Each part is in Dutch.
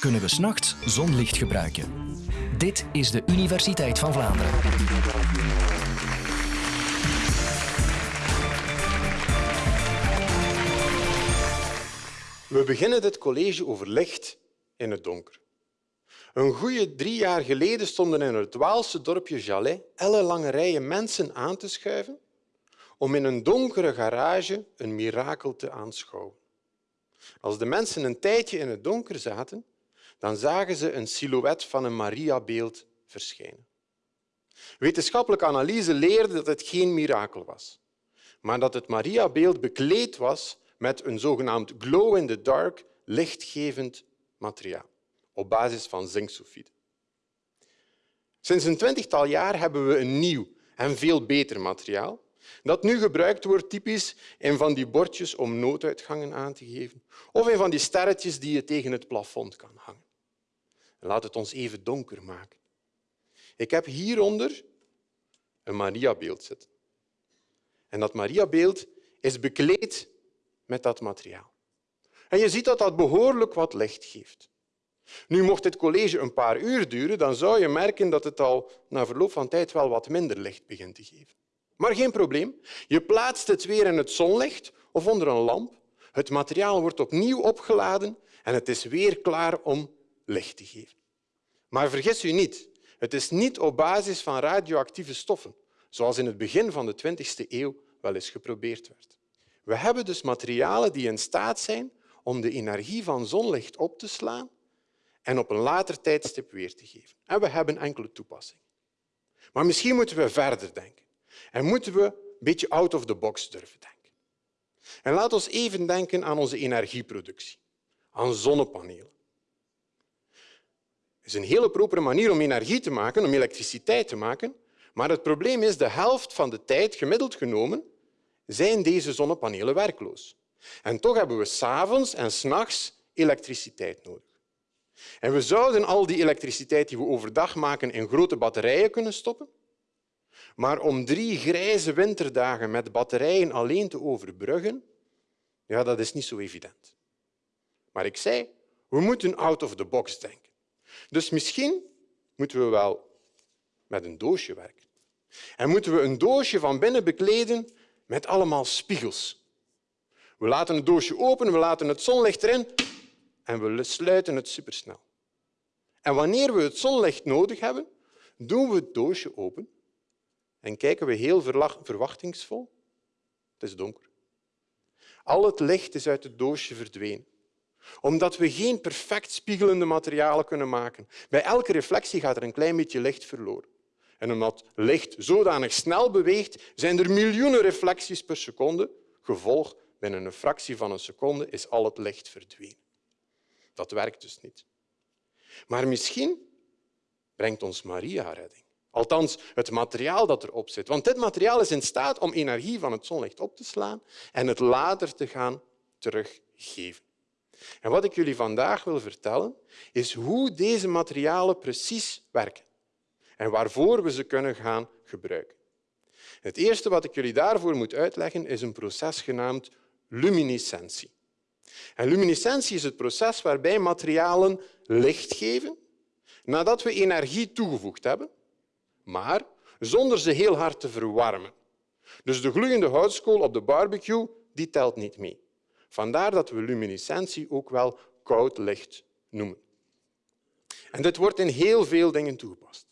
kunnen we s'nachts zonlicht gebruiken. Dit is de Universiteit van Vlaanderen. We beginnen dit college over licht in het donker. Een goede drie jaar geleden stonden in het Waalse dorpje Jalais ellenlange rijen mensen aan te schuiven om in een donkere garage een mirakel te aanschouwen. Als de mensen een tijdje in het donker zaten, dan zagen ze een silhouet van een Mariabeeld verschijnen. Wetenschappelijke analyse leerde dat het geen mirakel was, maar dat het Mariabeeld bekleed was met een zogenaamd glow-in-the-dark lichtgevend materiaal op basis van zinksulfide. Sinds een twintigtal jaar hebben we een nieuw en veel beter materiaal dat nu gebruikt wordt typisch in van die bordjes om nooduitgangen aan te geven of in van die sterretjes die je tegen het plafond kan hangen. Laat het ons even donker maken. Ik heb hieronder een Mariabeeld zitten. En dat Mariabeeld is bekleed met dat materiaal. En je ziet dat dat behoorlijk wat licht geeft. Nu, mocht dit college een paar uur duren, dan zou je merken dat het al na verloop van tijd wel wat minder licht begint te geven. Maar geen probleem. Je plaatst het weer in het zonlicht of onder een lamp. Het materiaal wordt opnieuw opgeladen en het is weer klaar om licht te geven. Maar vergis u niet, het is niet op basis van radioactieve stoffen, zoals in het begin van de 20e eeuw wel eens geprobeerd werd. We hebben dus materialen die in staat zijn om de energie van zonlicht op te slaan en op een later tijdstip weer te geven. En we hebben enkele toepassingen. Maar misschien moeten we verder denken en moeten we een beetje out of the box durven denken. En laat ons even denken aan onze energieproductie, aan zonnepanelen. Is een hele propere manier om energie te maken, om elektriciteit te maken, maar het probleem is de helft van de tijd, gemiddeld genomen, zijn deze zonnepanelen werkloos. En toch hebben we s'avonds en s'nachts elektriciteit nodig. En we zouden al die elektriciteit die we overdag maken in grote batterijen kunnen stoppen. Maar om drie grijze winterdagen met batterijen alleen te overbruggen, ja, dat is niet zo evident. Maar ik zei, we moeten out of the box denken. Dus misschien moeten we wel met een doosje werken. En moeten we een doosje van binnen bekleden met allemaal spiegels. We laten het doosje open, we laten het zonlicht erin en we sluiten het supersnel. En wanneer we het zonlicht nodig hebben, doen we het doosje open en kijken we heel verwachtingsvol. Het is donker. Al het licht is uit het doosje verdwenen omdat we geen perfect spiegelende materialen kunnen maken. Bij elke reflectie gaat er een klein beetje licht verloren. En omdat licht zodanig snel beweegt, zijn er miljoenen reflecties per seconde. Gevolg, binnen een fractie van een seconde is al het licht verdwenen. Dat werkt dus niet. Maar misschien brengt ons Maria redding. Althans, het materiaal dat erop zit. Want dit materiaal is in staat om energie van het zonlicht op te slaan en het later te gaan teruggeven. En wat ik jullie vandaag wil vertellen, is hoe deze materialen precies werken en waarvoor we ze kunnen gaan gebruiken. Het eerste wat ik jullie daarvoor moet uitleggen is een proces genaamd luminescentie. En luminescentie is het proces waarbij materialen licht geven nadat we energie toegevoegd hebben, maar zonder ze heel hard te verwarmen. Dus de gloeiende houtskool op de barbecue die telt niet mee. Vandaar dat we luminescentie ook wel koud licht noemen. En dit wordt in heel veel dingen toegepast.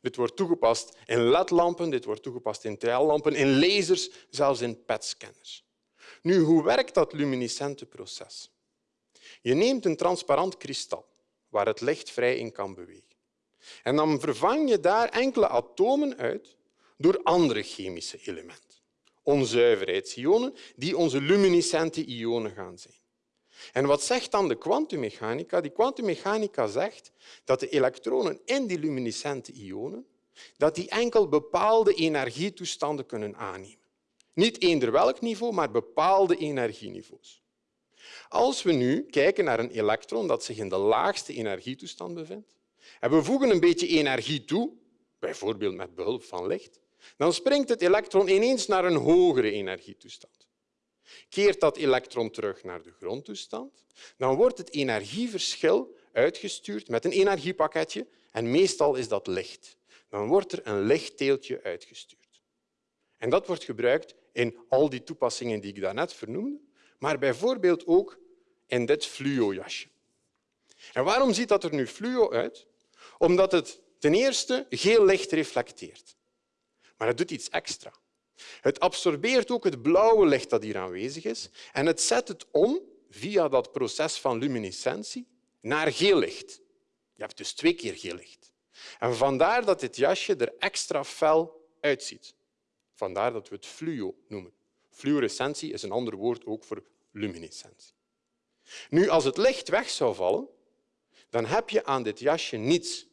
Dit wordt toegepast in ledlampen, dit wordt toegepast in TL-lampen, in lasers, zelfs in PET-scanners. Nu, hoe werkt dat luminescente proces? Je neemt een transparant kristal waar het licht vrij in kan bewegen. En dan vervang je daar enkele atomen uit door andere chemische elementen onzuiverheidsionen die onze luminescente ionen gaan zijn. En wat zegt dan de kwantummechanica? Die kwantummechanica zegt dat de elektronen in die luminescente ionen dat die enkel bepaalde energietoestanden kunnen aannemen. Niet eender welk niveau, maar bepaalde energieniveaus. Als we nu kijken naar een elektron dat zich in de laagste energietoestand bevindt en we voegen een beetje energie toe, bijvoorbeeld met behulp van licht, dan springt het elektron ineens naar een hogere energietoestand. Keert dat elektron terug naar de grondtoestand, dan wordt het energieverschil uitgestuurd met een energiepakketje en meestal is dat licht. Dan wordt er een lichtteeltje uitgestuurd. En dat wordt gebruikt in al die toepassingen die ik daarnet vernoemde, maar bijvoorbeeld ook in dit fluo-jasje. En waarom ziet dat er nu fluo uit? Omdat het ten eerste geel licht reflecteert. Maar het doet iets extra. Het absorbeert ook het blauwe licht dat hier aanwezig is en het zet het om via dat proces van luminescentie naar geel licht. Je hebt dus twee keer geel licht. En vandaar dat dit jasje er extra fel uitziet. Vandaar dat we het fluo noemen. Fluorescentie is een ander woord ook voor luminescentie. Nu, als het licht weg zou vallen, dan heb je aan dit jasje niets.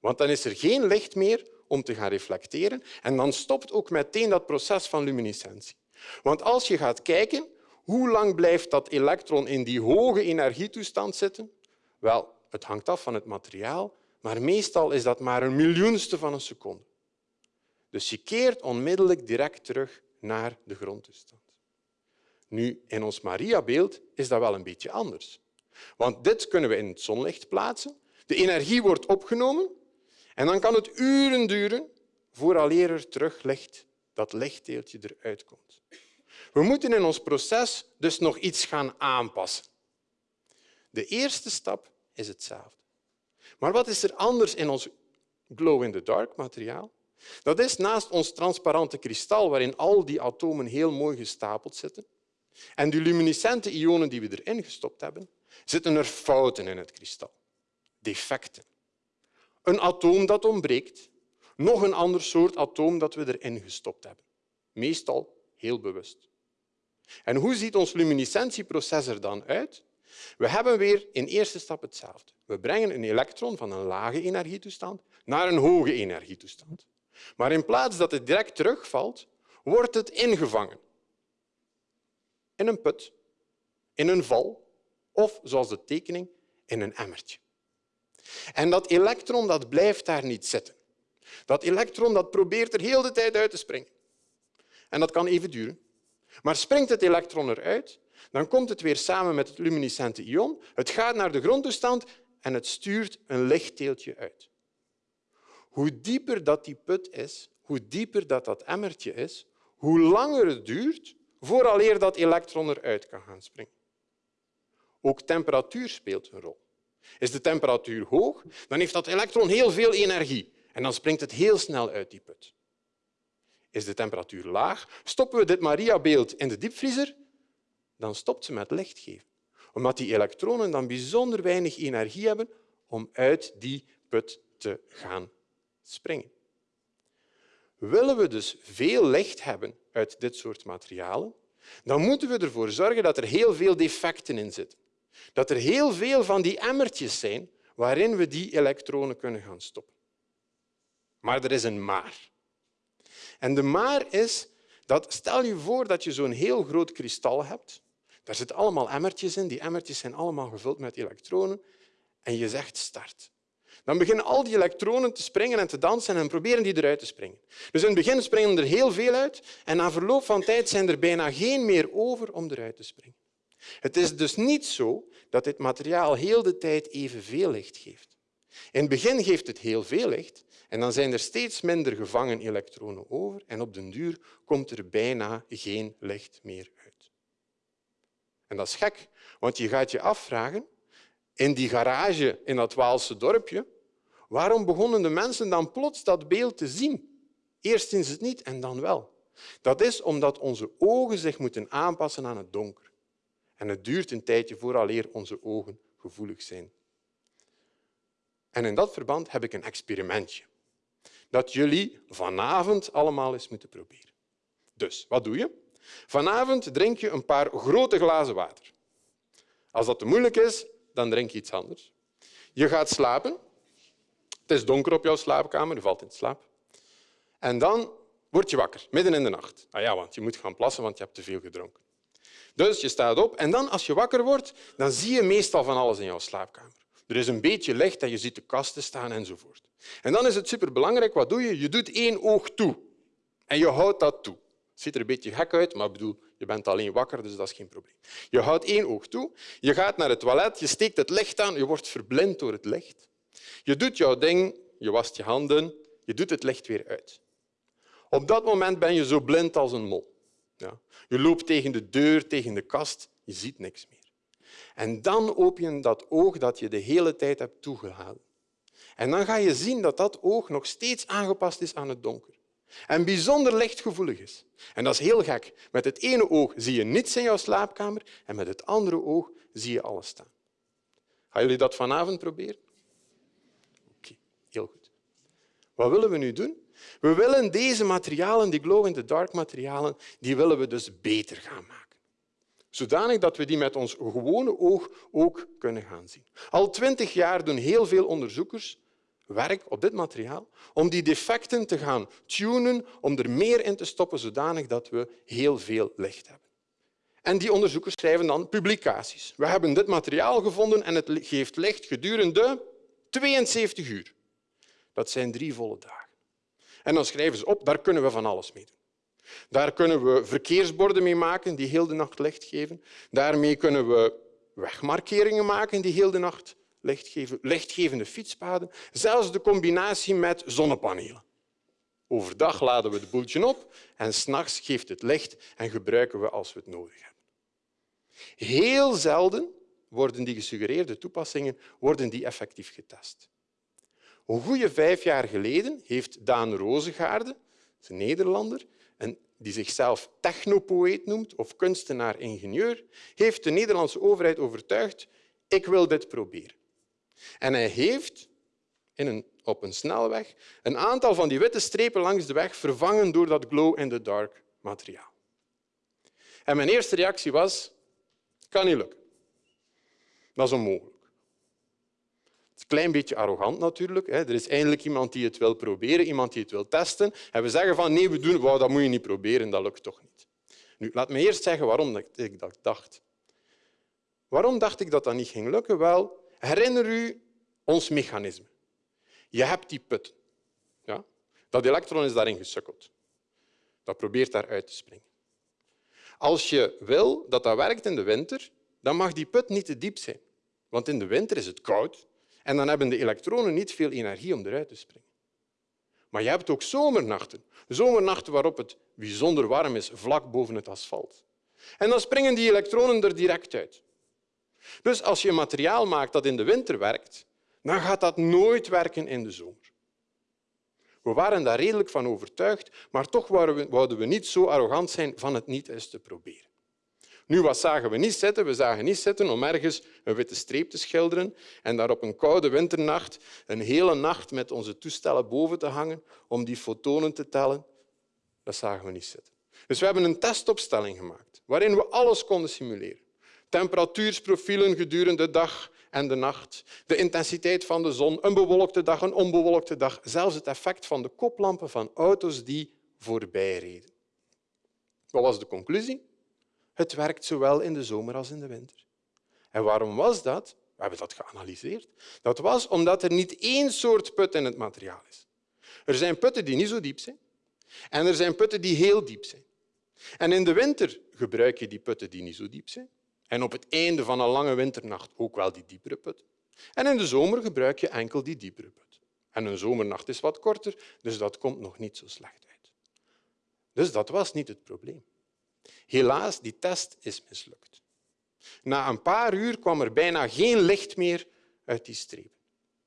Want dan is er geen licht meer om te gaan reflecteren en dan stopt ook meteen dat proces van luminescentie. Want als je gaat kijken hoe lang blijft dat elektron in die hoge energietoestand zitten, wel, het hangt af van het materiaal, maar meestal is dat maar een miljoenste van een seconde. Dus je keert onmiddellijk direct terug naar de grondtoestand. Nu, in ons Mariabeeld is dat wel een beetje anders. Want dit kunnen we in het zonlicht plaatsen. De energie wordt opgenomen en dan kan het uren duren vooraleer er terug licht, dat lichtdeeltje eruit komt. We moeten in ons proces dus nog iets gaan aanpassen. De eerste stap is hetzelfde. Maar wat is er anders in ons glow-in-the-dark materiaal? Dat is naast ons transparante kristal, waarin al die atomen heel mooi gestapeld zitten, en die luminescente ionen die we erin gestopt hebben, zitten er fouten in het kristal, defecten. Een atoom dat ontbreekt, nog een ander soort atoom dat we erin gestopt hebben. Meestal heel bewust. En hoe ziet ons luminescentieproces er dan uit? We hebben weer in eerste stap hetzelfde. We brengen een elektron van een lage energietoestand naar een hoge energietoestand. Maar in plaats dat het direct terugvalt, wordt het ingevangen. In een put, in een val of, zoals de tekening, in een emmertje. En dat elektron dat blijft daar niet zitten. Dat elektron dat probeert er heel de tijd uit te springen. En dat kan even duren. Maar springt het elektron eruit, dan komt het weer samen met het luminescente ion. Het gaat naar de grondtoestand en het stuurt een lichtdeeltje uit. Hoe dieper dat die put is, hoe dieper dat, dat emmertje is, hoe langer het duurt vooraleer dat elektron eruit kan gaan springen. Ook temperatuur speelt een rol. Is de temperatuur hoog, dan heeft dat elektron heel veel energie en dan springt het heel snel uit die put. Is de temperatuur laag, stoppen we dit Maria-beeld in de diepvriezer, dan stopt ze met licht geven. Omdat die elektronen dan bijzonder weinig energie hebben om uit die put te gaan springen. Willen we dus veel licht hebben uit dit soort materialen, dan moeten we ervoor zorgen dat er heel veel defecten in zitten. Dat er heel veel van die emmertjes zijn waarin we die elektronen kunnen gaan stoppen. Maar er is een maar. En de maar is dat, stel je voor dat je zo'n heel groot kristal hebt. Daar zitten allemaal emmertjes in. Die emmertjes zijn allemaal gevuld met elektronen. En je zegt start. Dan beginnen al die elektronen te springen en te dansen en proberen die eruit te springen. Dus in het begin springen er heel veel uit en na verloop van tijd zijn er bijna geen meer over om eruit te springen. Het is dus niet zo dat dit materiaal heel de tijd evenveel licht geeft. In het begin geeft het heel veel licht en dan zijn er steeds minder gevangen elektronen over en op den duur komt er bijna geen licht meer uit. En dat is gek, want je gaat je afvragen, in die garage in dat Waalse dorpje, waarom begonnen de mensen dan plots dat beeld te zien? Eerst zien ze het niet en dan wel. Dat is omdat onze ogen zich moeten aanpassen aan het donker. En het duurt een tijdje vooraleer onze ogen gevoelig zijn. En in dat verband heb ik een experimentje dat jullie vanavond allemaal eens moeten proberen. Dus, wat doe je? Vanavond drink je een paar grote glazen water. Als dat te moeilijk is, dan drink je iets anders. Je gaat slapen. Het is donker op jouw slaapkamer, je valt in slaap. En dan word je wakker, midden in de nacht. Ah ja, want je moet gaan plassen, want je hebt te veel gedronken. Dus je staat op en dan, als je wakker wordt, dan zie je meestal van alles in jouw slaapkamer. Er is een beetje licht en je ziet de kasten staan enzovoort. En dan is het superbelangrijk, wat doe je? Je doet één oog toe en je houdt dat toe. Het ziet er een beetje gek uit, maar bedoel, Je bent alleen wakker, dus dat is geen probleem. Je houdt één oog toe, je gaat naar het toilet, je steekt het licht aan, je wordt verblind door het licht. Je doet jouw ding, je wast je handen, je doet het licht weer uit. Op dat moment ben je zo blind als een mol. Ja. Je loopt tegen de deur, tegen de kast, je ziet niks meer. En dan open je dat oog dat je de hele tijd hebt toegehouden. En dan ga je zien dat dat oog nog steeds aangepast is aan het donker. En bijzonder lichtgevoelig is. En dat is heel gek. Met het ene oog zie je niets in jouw slaapkamer en met het andere oog zie je alles staan. Gaan jullie dat vanavond proberen? Oké, heel goed. Wat willen we nu doen? We willen deze materialen, die glow-in-the-dark materialen, die willen we dus beter gaan maken. Zodanig dat we die met ons gewone oog ook kunnen gaan zien. Al twintig jaar doen heel veel onderzoekers werk op dit materiaal om die defecten te gaan tunen, om er meer in te stoppen, zodanig dat we heel veel licht hebben. En die onderzoekers schrijven dan publicaties. We hebben dit materiaal gevonden en het geeft licht gedurende 72 uur. Dat zijn drie volle dagen. En dan schrijven ze op, daar kunnen we van alles mee doen. Daar kunnen we verkeersborden mee maken die heel de nacht licht geven. Daarmee kunnen we wegmarkeringen maken die heel de nacht licht geven, lichtgevende fietspaden. Zelfs de combinatie met zonnepanelen. Overdag laden we de boeltje op en s'nachts geeft het licht en gebruiken we als we het nodig hebben. Heel zelden worden die gesuggereerde toepassingen worden die effectief getest. Een goede vijf jaar geleden heeft Daan Rozengaarde, een Nederlander, die zichzelf technopoëet noemt of kunstenaar-ingenieur, heeft de Nederlandse overheid overtuigd ik wil dit proberen. En hij heeft in een, op een snelweg een aantal van die witte strepen langs de weg vervangen door dat glow-in-the-dark materiaal. En mijn eerste reactie was, kan niet lukken. Dat is onmogelijk. Een klein beetje arrogant natuurlijk. Er is eindelijk iemand die het wil proberen, iemand die het wil testen. En we zeggen van nee, we doen, wow, dat moet je niet proberen, dat lukt toch niet. Nu, laat me eerst zeggen waarom ik dat dacht. Waarom dacht ik dat dat niet ging lukken? Wel, herinner u ons mechanisme. Je hebt die put. Ja? Dat elektron is daarin gesukkeld. Dat probeert daaruit te springen. Als je wil dat dat werkt in de winter, dan mag die put niet te diep zijn. Want in de winter is het koud en dan hebben de elektronen niet veel energie om eruit te springen. Maar je hebt ook zomernachten. Zomernachten waarop het bijzonder warm is, vlak boven het asfalt. En dan springen die elektronen er direct uit. Dus als je materiaal maakt dat in de winter werkt, dan gaat dat nooit werken in de zomer. We waren daar redelijk van overtuigd, maar toch wouden we niet zo arrogant zijn van het niet eens te proberen. Nu, wat zagen we niet zitten? We zagen niet zitten om ergens een witte streep te schilderen en daar op een koude winternacht een hele nacht met onze toestellen boven te hangen om die fotonen te tellen. Dat zagen we niet zitten. Dus we hebben een testopstelling gemaakt waarin we alles konden simuleren. Temperatuursprofielen gedurende de dag en de nacht, de intensiteit van de zon, een bewolkte dag, een onbewolkte dag, zelfs het effect van de koplampen van auto's die voorbijreden. Wat was de conclusie? Het werkt zowel in de zomer als in de winter. En waarom was dat? We hebben dat geanalyseerd. Dat was omdat er niet één soort put in het materiaal is. Er zijn putten die niet zo diep zijn en er zijn putten die heel diep zijn. En in de winter gebruik je die putten die niet zo diep zijn. En op het einde van een lange winternacht ook wel die diepere put. En in de zomer gebruik je enkel die diepere put. En een zomernacht is wat korter, dus dat komt nog niet zo slecht uit. Dus dat was niet het probleem. Helaas, die test is mislukt. Na een paar uur kwam er bijna geen licht meer uit die strepen.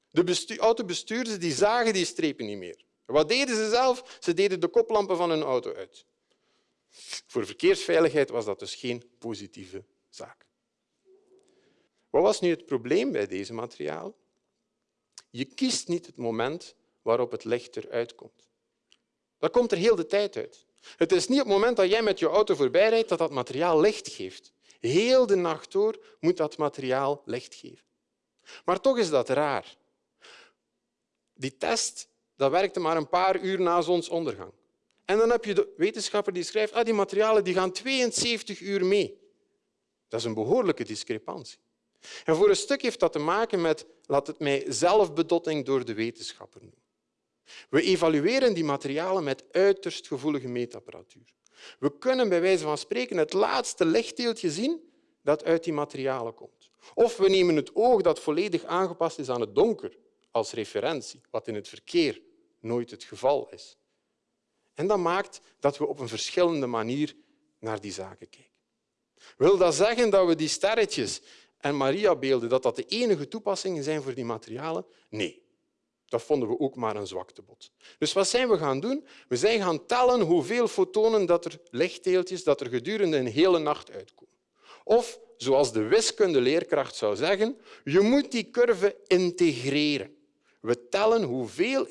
De autobestuurders die zagen die strepen niet meer. Wat deden ze zelf? Ze deden de koplampen van hun auto uit. Voor verkeersveiligheid was dat dus geen positieve zaak. Wat was nu het probleem bij deze materiaal? Je kiest niet het moment waarop het licht eruit komt. Dat komt er heel de tijd uit. Het is niet op het moment dat jij met je auto voorbijrijdt dat dat materiaal licht geeft. Heel de nacht door moet dat materiaal licht geven. Maar toch is dat raar. Die test dat werkte maar een paar uur na zonsondergang. En dan heb je de wetenschapper die schrijft ah, die materialen die gaan 72 uur mee. Dat is een behoorlijke discrepantie. En voor een stuk heeft dat te maken met, laat het mij zelfbedotting door de wetenschapper noemen. We evalueren die materialen met uiterst gevoelige meetapparatuur. We kunnen bij wijze van spreken het laatste lichtdeeltje zien dat uit die materialen komt. Of we nemen het oog dat volledig aangepast is aan het donker als referentie, wat in het verkeer nooit het geval is. En dat maakt dat we op een verschillende manier naar die zaken kijken. Wil dat zeggen dat we die sterretjes en Mariabeelden dat dat de enige toepassingen zijn voor die materialen? Nee. Dat vonden we ook maar een zwaktebod. Dus wat zijn we gaan doen? We zijn gaan tellen hoeveel fotonen dat er lichtdeeltjes dat er gedurende een hele nacht uitkomen. Of, zoals de wiskundeleerkracht zou zeggen, je moet die curve integreren. We tellen hoeveel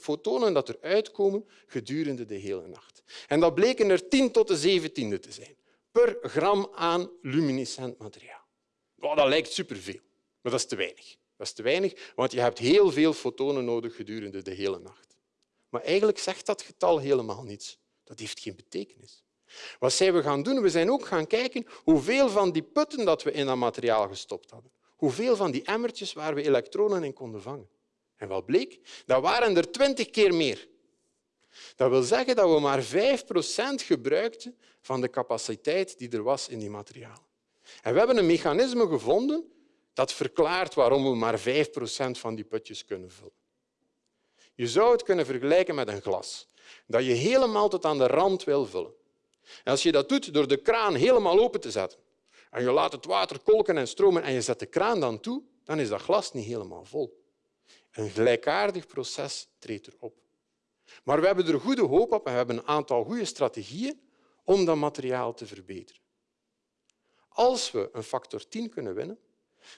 fotonen dat er uitkomen gedurende de hele nacht. En dat bleken er 10 tot de zeventiende te zijn per gram aan luminescent materiaal. Dat lijkt superveel, maar dat is te weinig. Dat is te weinig, want je hebt heel veel fotonen nodig gedurende de hele nacht. Maar eigenlijk zegt dat getal helemaal niets. Dat heeft geen betekenis. Wat zijn we gaan doen? We zijn ook gaan kijken hoeveel van die putten dat we in dat materiaal gestopt hadden. Hoeveel van die emmertjes waar we elektronen in konden vangen. En wat bleek? Dat waren er twintig keer meer. Dat wil zeggen dat we maar 5 procent gebruikten van de capaciteit die er was in die materialen. En we hebben een mechanisme gevonden dat verklaart waarom we maar 5 procent van die putjes kunnen vullen. Je zou het kunnen vergelijken met een glas dat je helemaal tot aan de rand wil vullen. En als je dat doet door de kraan helemaal open te zetten en je laat het water kolken en stromen en je zet de kraan dan toe, dan is dat glas niet helemaal vol. Een gelijkaardig proces treedt erop. Maar we hebben er goede hoop op en we hebben een aantal goede strategieën om dat materiaal te verbeteren. Als we een factor 10 kunnen winnen,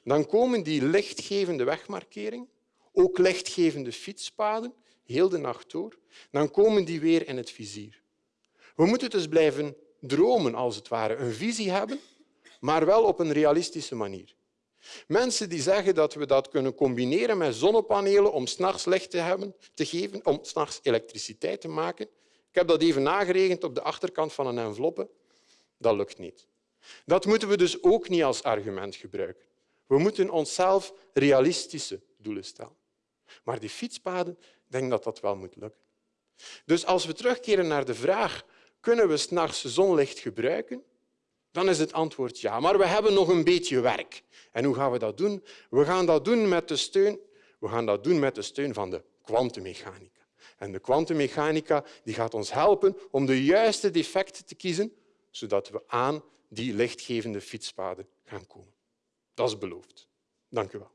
dan komen die lichtgevende wegmarkeringen, ook lichtgevende fietspaden, heel de nacht door, dan komen die weer in het vizier. We moeten dus blijven dromen, als het ware, een visie hebben, maar wel op een realistische manier. Mensen die zeggen dat we dat kunnen combineren met zonnepanelen om s'nachts licht te, hebben, te geven, om s'nachts elektriciteit te maken. Ik heb dat even nageregend op de achterkant van een enveloppe. Dat lukt niet. Dat moeten we dus ook niet als argument gebruiken. We moeten onszelf realistische doelen stellen. Maar die fietspaden, denk dat dat wel moet lukken. Dus als we terugkeren naar de vraag kunnen we s'nachts zonlicht gebruiken, dan is het antwoord ja. Maar we hebben nog een beetje werk. En hoe gaan we dat doen? We gaan dat doen met de steun, we gaan dat doen met de steun van de kwantummechanica. En de kwantummechanica gaat ons helpen om de juiste defecten te kiezen, zodat we aan die lichtgevende fietspaden gaan komen. Dat is beloofd. Dank u wel.